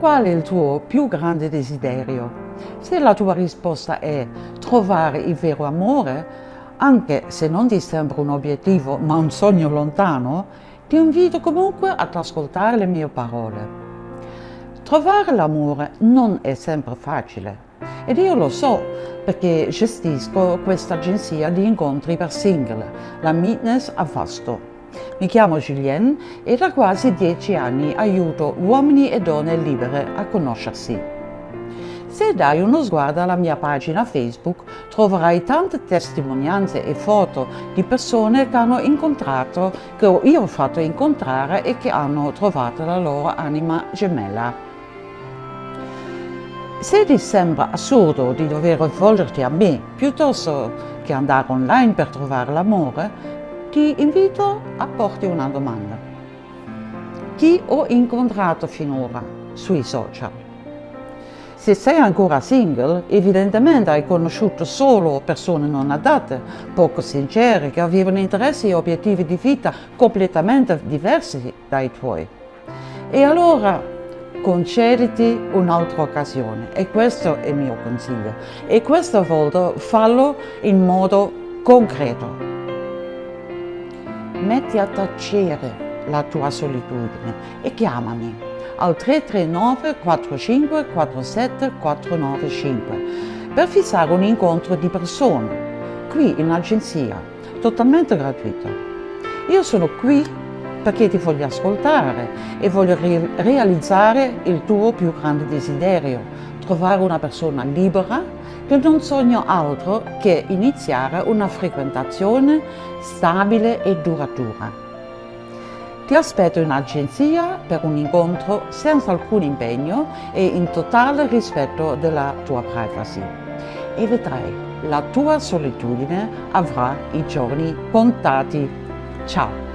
Qual è il tuo più grande desiderio? Se la tua risposta è trovare il vero amore, anche se non ti sembra un obiettivo ma un sogno lontano, ti invito comunque ad ascoltare le mie parole. Trovare l'amore non è sempre facile ed io lo so perché gestisco questa agenzia di incontri per single, la Meetness a Vasto. Mi chiamo Julien e da quasi dieci anni aiuto uomini e donne libere a conoscersi. Se dai uno sguardo alla mia pagina Facebook troverai tante testimonianze e foto di persone che hanno incontrato, che io ho fatto incontrare e che hanno trovato la loro anima gemella. Se ti sembra assurdo di dover rivolgerti a me piuttosto che andare online per trovare l'amore, ti invito a porti una domanda. Chi ho incontrato finora sui social? Se sei ancora single, evidentemente hai conosciuto solo persone non adatte, poco sincere, che avevano interessi e obiettivi di vita completamente diversi dai tuoi. E allora concediti un'altra occasione e questo è il mio consiglio e questa volta fallo in modo concreto metti a tacere la tua solitudine e chiamami al 339 45 47 495 per fissare un incontro di persona qui in agenzia totalmente gratuito io sono qui perché ti voglio ascoltare e voglio realizzare il tuo più grande desiderio, trovare una persona libera che non sogna altro che iniziare una frequentazione stabile e duratura. Ti aspetto in agenzia per un incontro senza alcun impegno e in totale rispetto della tua privacy. E vedrai, la tua solitudine avrà i giorni contati. Ciao!